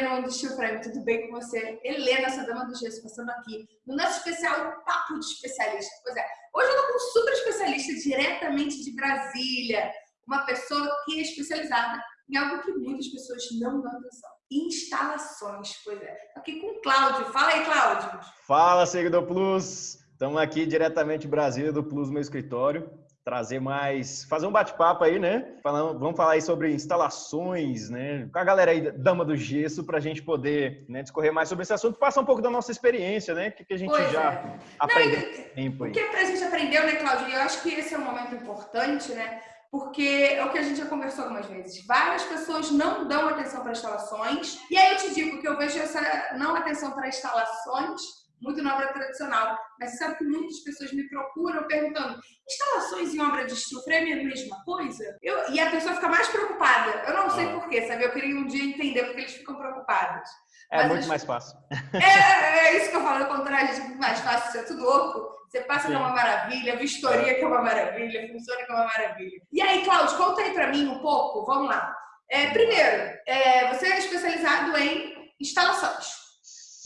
galerinha do tudo bem com você? Helena, essa dama do gesso, passando aqui no nosso especial Papo de Especialista. Pois é, hoje eu tô com um super especialista diretamente de Brasília, uma pessoa que é especializada em algo que muitas pessoas não dão atenção. Instalações, pois é. Tô aqui com o Cláudio. Fala aí, Cláudio. Fala, seguidor Plus. Estamos aqui diretamente de Brasília, do Plus, meu escritório trazer mais, fazer um bate-papo aí, né? Falando, vamos falar aí sobre instalações, né? Com a galera aí, dama do gesso, para a gente poder né, discorrer mais sobre esse assunto, passar um pouco da nossa experiência, né? O que, que a gente pois já é. aprendeu Não. O que a gente aprendeu, né, Cláudio? E eu acho que esse é um momento importante, né? Porque é o que a gente já conversou algumas vezes. Várias pessoas não dão atenção para instalações. E aí eu te digo que eu vejo essa não atenção para instalações muito na obra tradicional. Mas você sabe que muitas pessoas me procuram perguntando: instalações em obra de steel frame é a mesma coisa? Eu, e a pessoa fica mais preocupada. Eu não sei ah. porquê, sabe? Eu queria um dia entender porque eles ficam preocupados. É Mas muito mais fácil. É, é, é, isso que eu falo, ao contrário, é muito mais fácil, isso é tudo louco. Você passa que é uma maravilha, vistoria que é uma maravilha, funciona que é uma maravilha. E aí, Cláudio, conta aí pra mim um pouco, vamos lá. É, primeiro, é, você é especializado em instalações.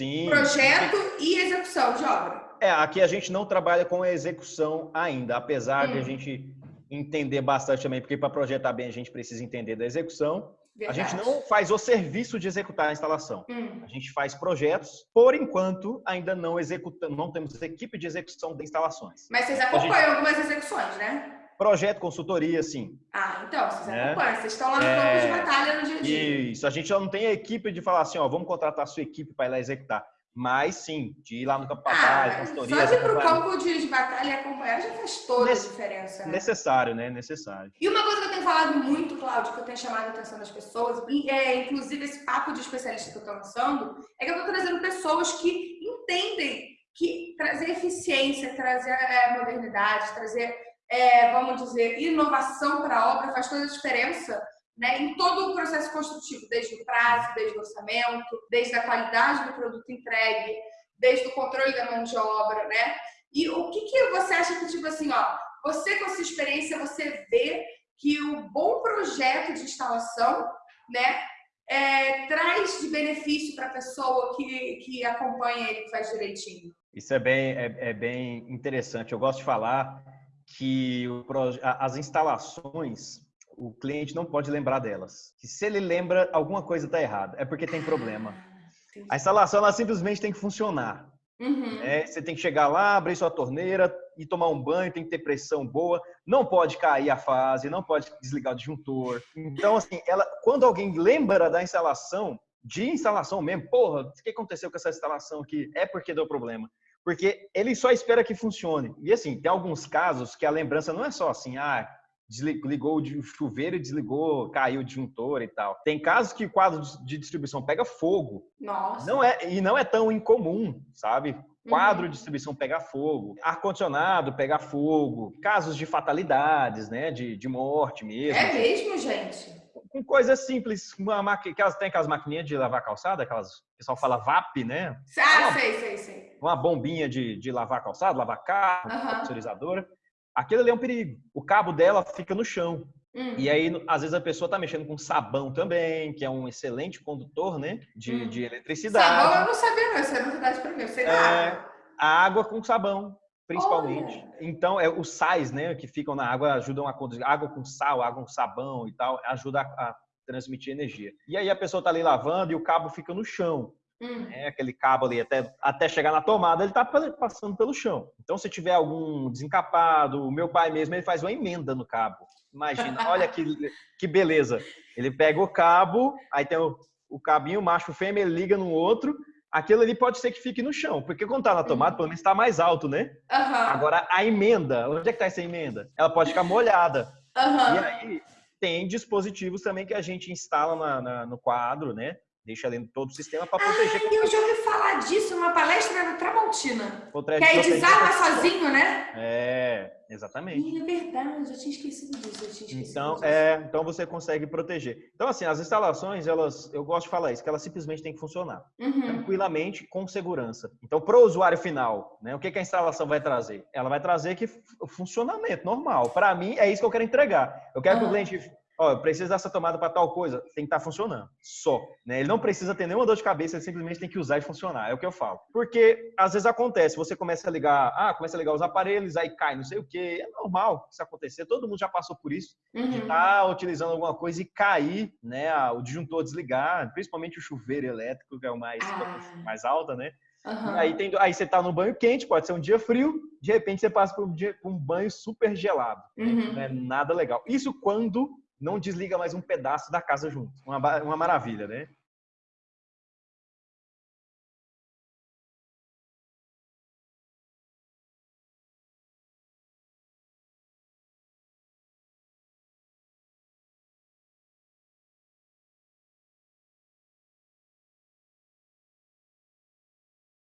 Sim. Projeto e execução de obra. É, aqui a gente não trabalha com a execução ainda, apesar hum. de a hum. gente entender bastante também, porque para projetar bem a gente precisa entender da execução. Verdade. A gente não faz o serviço de executar a instalação. Hum. A gente faz projetos, por enquanto ainda não executamos, não temos equipe de execução de instalações. Mas vocês acompanham gente... algumas execuções, né? Projeto, consultoria, sim. Ah, então, vocês é. acompanham, vocês estão lá no campo é. de batalha no dia a dia. Isso, a gente não tem a equipe de falar assim, ó, vamos contratar a sua equipe para ir lá executar. Mas sim, de ir lá no campo de ah, batalha, consultoria. Só de ir para o campo de, batalha e acompanhar já faz toda a diferença. Né? Necessário, né? Necessário. E uma coisa que eu tenho falado muito, Cláudio, que eu tenho chamado a atenção das pessoas, e é, inclusive esse papo de especialista que eu estou lançando, é que eu estou trazendo pessoas que entendem que trazer eficiência, trazer é, modernidade, trazer é, vamos dizer, inovação para a obra faz toda a diferença né, em todo o processo construtivo, desde o prazo, desde o orçamento, desde a qualidade do produto entregue, desde o controle da mão de obra, né? E o que, que você acha que, tipo assim, ó, você com a sua experiência, você vê que o bom projeto de instalação, né, é, traz de benefício para a pessoa que, que acompanha ele, que faz direitinho? Isso é bem, é, é bem interessante. Eu gosto de falar que as instalações, o cliente não pode lembrar delas. Que se ele lembra, alguma coisa está errada. É porque tem problema. Ah, a instalação ela simplesmente tem que funcionar. Uhum. É, você tem que chegar lá, abrir sua torneira e tomar um banho, tem que ter pressão boa, não pode cair a fase, não pode desligar o disjuntor. Então, assim, ela, quando alguém lembra da instalação, de instalação mesmo, porra, o que aconteceu com essa instalação aqui? É porque deu problema porque ele só espera que funcione. E assim, tem alguns casos que a lembrança não é só assim, ah, desligou o chuveiro e desligou, caiu o disjuntor e tal. Tem casos que o quadro de distribuição pega fogo. Nossa. Não é, e não é tão incomum, sabe? Quadro uhum. de distribuição pega fogo, ar-condicionado pega fogo, casos de fatalidades, né? De, de morte mesmo. É mesmo, gente? Com coisas simples. Uma maqui... Tem aquelas maquininhas de lavar calçada, aquelas. O pessoal fala VAP, né? Ah, uma, sei, sei, sei. Uma bombinha de, de lavar calçada, lavar carro, uhum. pressurizadora. Aquilo ali é um perigo. O cabo dela fica no chão. Hum. E aí, às vezes, a pessoa está mexendo com sabão também, que é um excelente condutor, né? De, hum. de eletricidade. Sabão eu não sabia, não. Isso é novidade para mim. Eu sei é, A água com sabão principalmente. Olha. Então, é, os sais, né, que ficam na água ajudam a conduzir. Água com sal, água com sabão e tal, ajuda a, a transmitir energia. E aí a pessoa tá ali lavando e o cabo fica no chão. Hum. É, aquele cabo ali, até, até chegar na tomada, ele tá passando pelo chão. Então, se tiver algum desencapado, o meu pai mesmo, ele faz uma emenda no cabo. Imagina, olha que, que beleza. Ele pega o cabo, aí tem o, o cabinho, macho fêmea, ele liga no outro, aquilo ali pode ser que fique no chão, porque quando tá na tomada, pelo menos está mais alto, né? Uhum. Agora, a emenda, onde é que tá essa emenda? Ela pode ficar molhada. Uhum. E aí, tem dispositivos também que a gente instala na, na, no quadro, né? Deixa ali todo o sistema para proteger. Ah, eu já ouvi falar disso numa palestra no Tramontina. que aí desarma sozinho, né? É, exatamente. É verdade, eu tinha esquecido disso. Eu tinha esquecido então, disso. É, então você consegue proteger. Então, assim, as instalações, elas, eu gosto de falar isso, que elas simplesmente têm que funcionar uhum. tranquilamente, com segurança. Então, para o usuário final, né, o que, que a instalação vai trazer? Ela vai trazer que o funcionamento normal. Para mim, é isso que eu quero entregar. Eu quero uhum. que o cliente ó, precisa dessa tomada para tal coisa, tem que estar tá funcionando. Só. Né? Ele não precisa ter nenhuma dor de cabeça, ele simplesmente tem que usar e funcionar. É o que eu falo. Porque às vezes acontece, você começa a ligar, ah, começa a ligar os aparelhos, aí cai, não sei o que. É normal isso acontecer, todo mundo já passou por isso. Uhum. De estar tá utilizando alguma coisa e cair, né? O disjuntor desligar, principalmente o chuveiro elétrico, que é o mais, ah. mais alta, né? Uhum. Aí, tem, aí você tá no banho quente, pode ser um dia frio, de repente você passa por um, dia, por um banho super gelado. Uhum. Não é nada legal. Isso quando não desliga mais um pedaço da casa junto. Uma, uma maravilha, né?